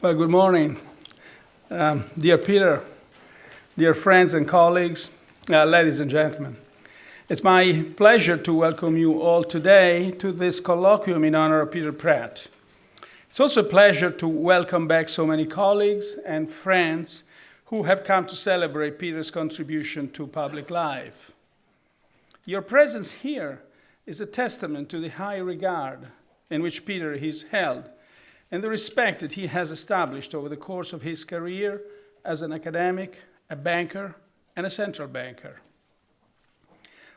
Well, good morning. Um, dear Peter, dear friends and colleagues, uh, ladies and gentlemen. It's my pleasure to welcome you all today to this colloquium in honor of Peter Praet. It's also a pleasure to welcome back so many colleagues and friends who have come to celebrate Peter's contribution to public life. Your presence here is a testament to the high regard in which Peter is held and the respect that he has established over the course of his career as an academic, a banker, and a central banker.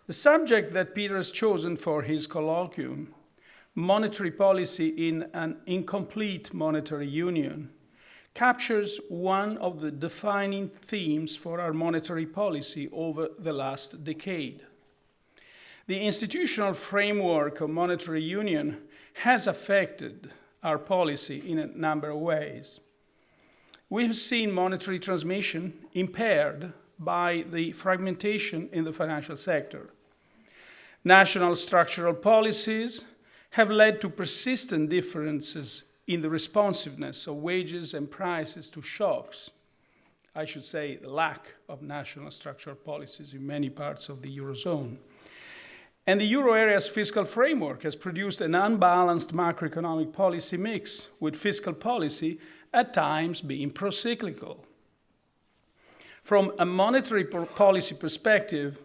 The subject that Peter has chosen for his colloquium, monetary policy in an incomplete monetary union, captures one of the defining themes for our monetary policy over the last decade. The institutional framework of monetary union has affected our policy in a number of ways. We've seen monetary transmission impaired by the fragmentation in the financial sector. National structural policies have led to persistent differences in the responsiveness of wages and prices to shocks. I should say, the lack of national structural policies in many parts of the Eurozone. And the euro area's fiscal framework has produced an unbalanced macroeconomic policy mix, with fiscal policy at times being procyclical. From a monetary policy perspective,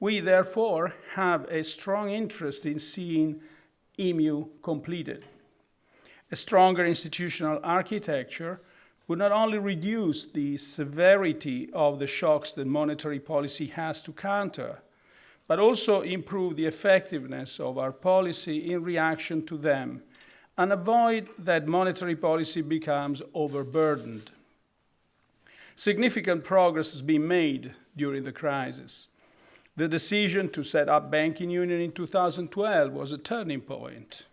we therefore have a strong interest in seeing EMU completed. A stronger institutional architecture would not only reduce the severity of the shocks that monetary policy has to counter, but also improve the effectiveness of our policy in reaction to them and avoid that monetary policy becomes overburdened. Significant progress has been made during the crisis. The decision to set up banking union in 2012 was a turning point.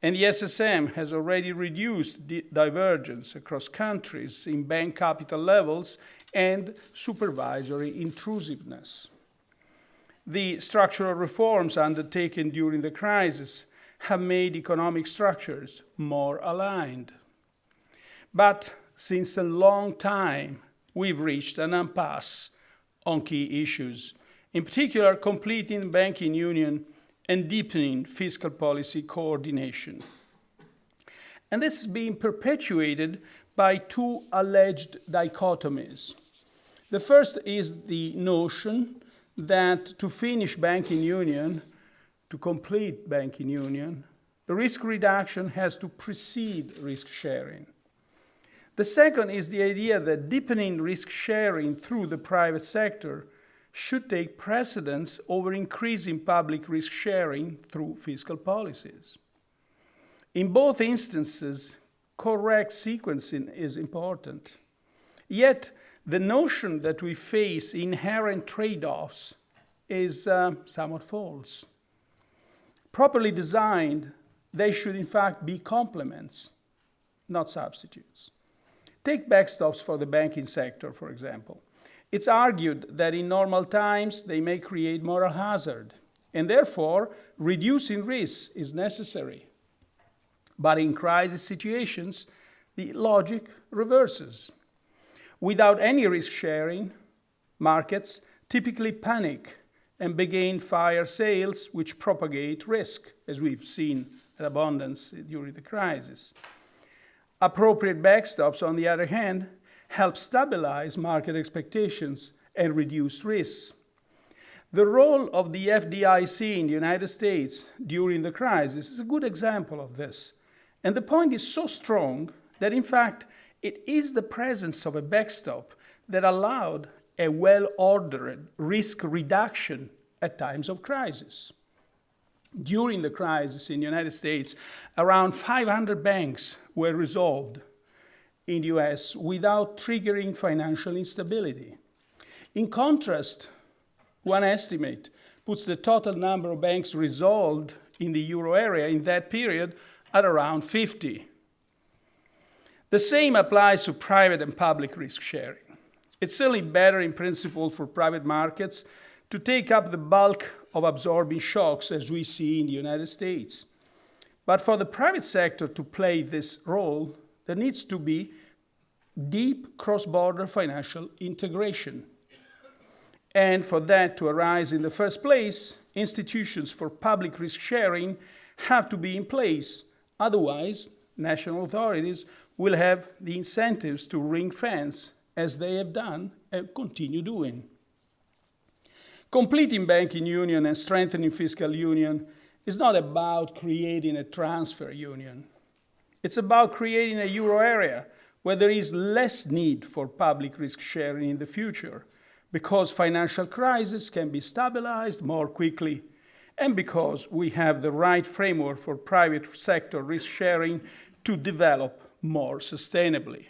And the SSM has already reduced the divergence across countries in bank capital levels and supervisory intrusiveness the structural reforms undertaken during the crisis have made economic structures more aligned. But since a long time, we've reached an impasse on key issues, in particular, completing banking union and deepening fiscal policy coordination. And this is being perpetuated by two alleged dichotomies. The first is the notion that to finish banking union, to complete banking union, the risk reduction has to precede risk sharing. The second is the idea that deepening risk sharing through the private sector should take precedence over increasing public risk sharing through fiscal policies. In both instances, correct sequencing is important. Yet, the notion that we face inherent trade-offs is uh, somewhat false. Properly designed, they should in fact be complements, not substitutes. Take backstops for the banking sector, for example. It's argued that in normal times, they may create moral hazard, and therefore, reducing risks is necessary. But in crisis situations, the logic reverses. Without any risk sharing, markets typically panic and begin fire sales which propagate risk, as we've seen at abundance during the crisis. Appropriate backstops, on the other hand, help stabilize market expectations and reduce risks. The role of the FDIC in the United States during the crisis is a good example of this. And the point is so strong that, in fact, it is the presence of a backstop that allowed a well-ordered risk reduction at times of crisis. During the crisis in the United States, around 500 banks were resolved in the US without triggering financial instability. In contrast, one estimate puts the total number of banks resolved in the euro area in that period at around 50. The same applies to private and public risk sharing. It's certainly better in principle for private markets to take up the bulk of absorbing shocks as we see in the United States. But for the private sector to play this role, there needs to be deep cross-border financial integration. And for that to arise in the first place, institutions for public risk sharing have to be in place. Otherwise, national authorities will have the incentives to ring fence as they have done and continue doing. Completing banking union and strengthening fiscal union is not about creating a transfer union. It's about creating a euro area where there is less need for public risk sharing in the future because financial crises can be stabilized more quickly and because we have the right framework for private sector risk sharing to develop more sustainably.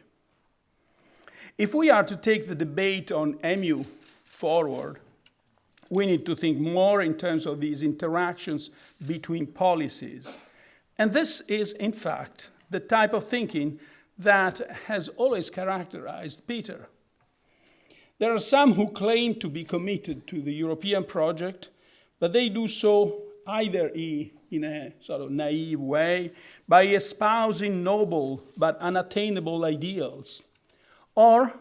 If we are to take the debate on EMU forward, we need to think more in terms of these interactions between policies. And this is, in fact, the type of thinking that has always characterized Peter. There are some who claim to be committed to the European project, but they do so either in a sort of naive way, by espousing noble but unattainable ideals, or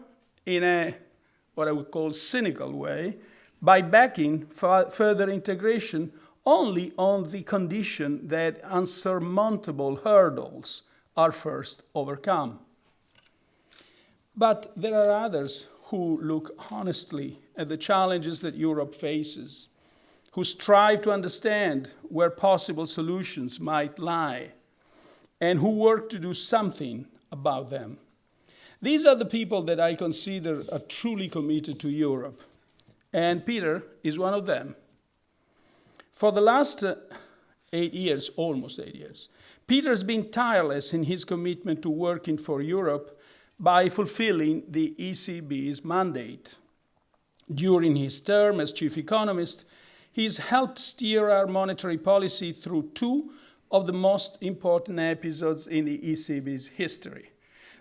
in a what I would call cynical way, by backing further integration only on the condition that unsurmountable hurdles are first overcome. But there are others who look honestly at the challenges that Europe faces, who strive to understand where possible solutions might lie, and who work to do something about them. These are the people that I consider are truly committed to Europe, and Peter is one of them. For the last uh, eight years, almost eight years, Peter's been tireless in his commitment to working for Europe by fulfilling the ECB's mandate. During his term as chief economist, he's helped steer our monetary policy through two of the most important episodes in the ECB's history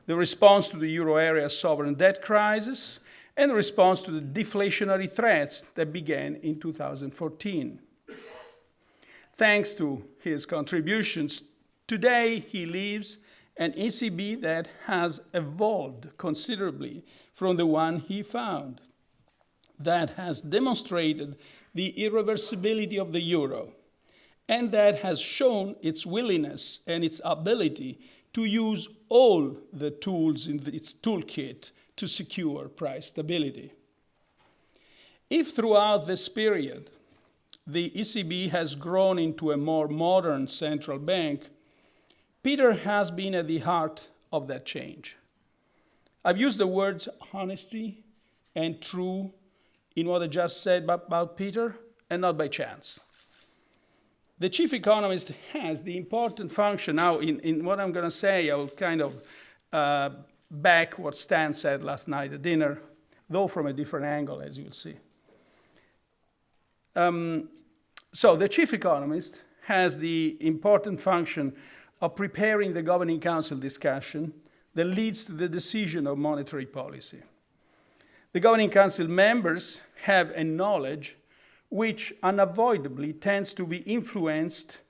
the response to the euro area sovereign debt crisis and the response to the deflationary threats that began in 2014. Thanks to his contributions, Today, he leaves an ECB that has evolved considerably from the one he found, that has demonstrated the irreversibility of the euro, and that has shown its willingness and its ability to use all the tools in its toolkit to secure price stability. If throughout this period the ECB has grown into a more modern central bank, Peter has been at the heart of that change. I've used the words honesty and true in what I just said about Peter, and not by chance. The chief economist has the important function now, in, in what I'm going to say, I will kind of uh, back what Stan said last night at dinner, though from a different angle, as you'll see. Um, so the chief economist has the important function of preparing the Governing Council discussion that leads to the decision of monetary policy. The Governing Council members have a knowledge which unavoidably tends to be influenced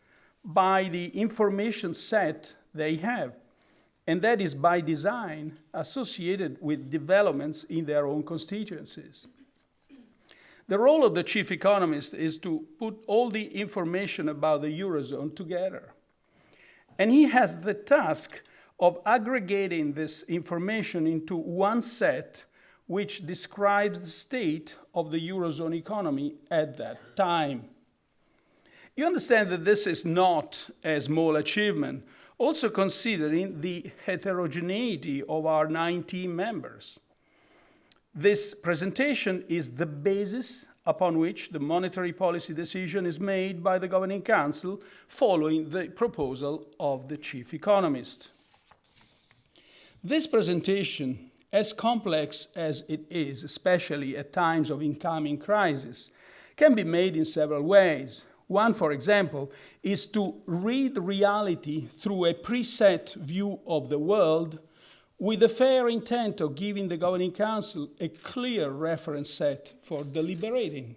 by the information set they have, and that is by design associated with developments in their own constituencies. The role of the chief economist is to put all the information about the Eurozone together and he has the task of aggregating this information into one set which describes the state of the Eurozone economy at that time. You understand that this is not a small achievement, also considering the heterogeneity of our 19 members. This presentation is the basis upon which the monetary policy decision is made by the Governing Council following the proposal of the chief economist. This presentation, as complex as it is, especially at times of incoming crisis, can be made in several ways. One, for example, is to read reality through a preset view of the world with the fair intent of giving the Governing Council a clear reference set for deliberating.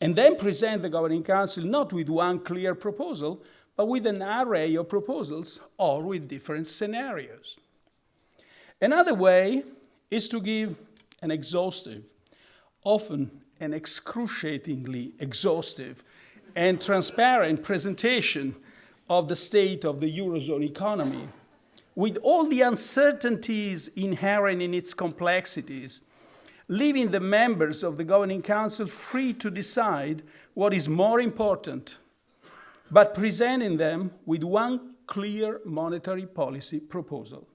And then present the Governing Council not with one clear proposal, but with an array of proposals or with different scenarios. Another way is to give an exhaustive, often an excruciatingly exhaustive and transparent presentation of the state of the Eurozone economy, with all the uncertainties inherent in its complexities, leaving the members of the Governing Council free to decide what is more important, but presenting them with one clear monetary policy proposal.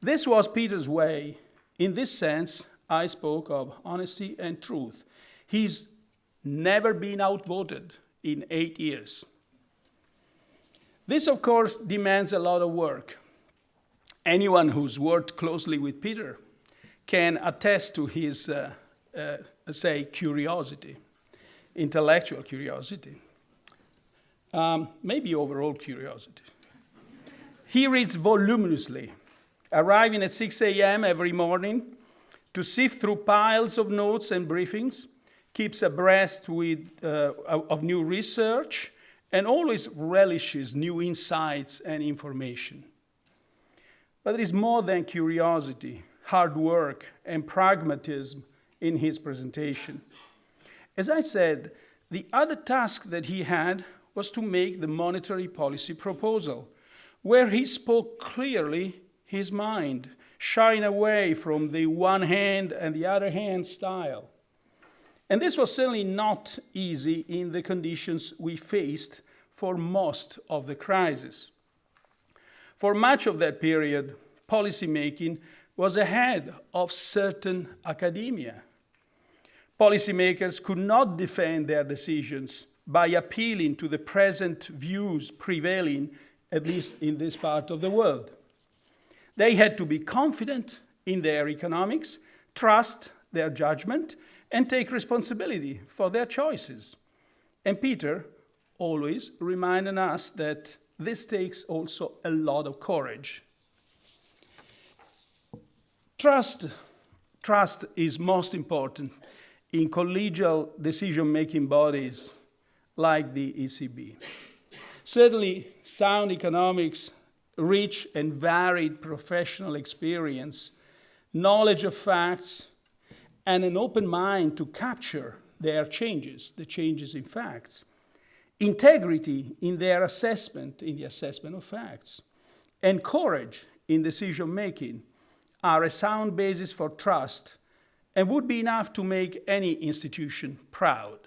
This was Peter's way. In this sense, I spoke of honesty and truth. He's never been outvoted in eight years. This, of course, demands a lot of work. Anyone who's worked closely with Peter can attest to his, uh, uh, say, curiosity, intellectual curiosity, um, maybe overall curiosity. He reads voluminously, arriving at 6 a.m. every morning to sift through piles of notes and briefings, keeps abreast with, uh, of new research, and always relishes new insights and information. But there is more than curiosity, hard work, and pragmatism in his presentation. As I said, the other task that he had was to make the monetary policy proposal, where he spoke clearly his mind, shying away from the one hand and the other hand style. And this was certainly not easy in the conditions we faced for most of the crisis. For much of that period, policymaking was ahead of certain academia. Policymakers could not defend their decisions by appealing to the present views prevailing, at least in this part of the world. They had to be confident in their economics, trust their judgment, and take responsibility for their choices. And Peter always reminded us that this takes also a lot of courage. Trust, trust is most important in collegial decision-making bodies like the ECB. Certainly, sound economics, rich and varied professional experience, knowledge of facts, and an open mind to capture their changes, the changes in facts, integrity in their assessment, in the assessment of facts, and courage in decision making are a sound basis for trust and would be enough to make any institution proud.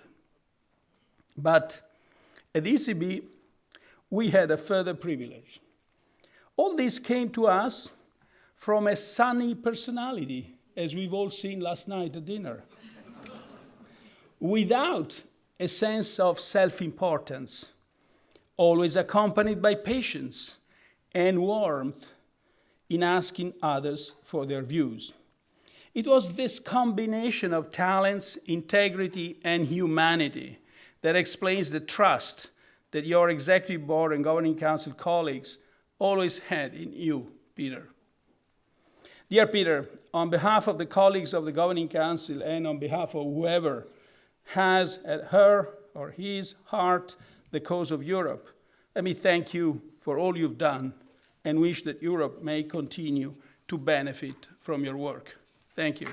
But at ECB, we had a further privilege. All this came to us from a sunny personality as we've all seen last night at dinner, without a sense of self-importance, always accompanied by patience and warmth in asking others for their views. It was this combination of talents, integrity, and humanity that explains the trust that your executive board and governing council colleagues always had in you, Peter. Dear Peter, on behalf of the colleagues of the Governing Council and on behalf of whoever has at her or his heart the cause of Europe, let me thank you for all you've done and wish that Europe may continue to benefit from your work. Thank you.